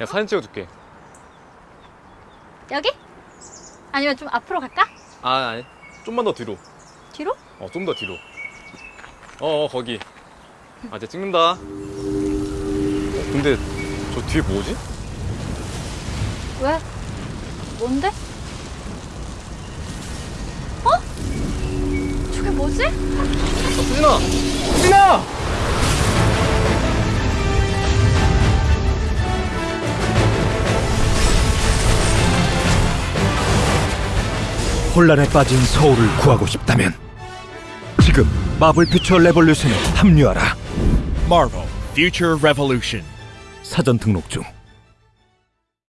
내가 사진 찍어줄게 여기? 아니면 좀 앞으로 갈까? 아 아니 좀만 더 뒤로 뒤로? 어 좀 더 뒤로 어, 어 거기 아 이제 찍는다 어, 근데 저 뒤에 뭐지? 왜? 뭔데? 어? 저게 뭐지? 어, 수진아 수진아! 혼란에 빠진 서울을 구하고 싶다면 지금 마블 퓨처 레볼루션에 합류하라. Marvel Future Revolution. 사전 등록 중.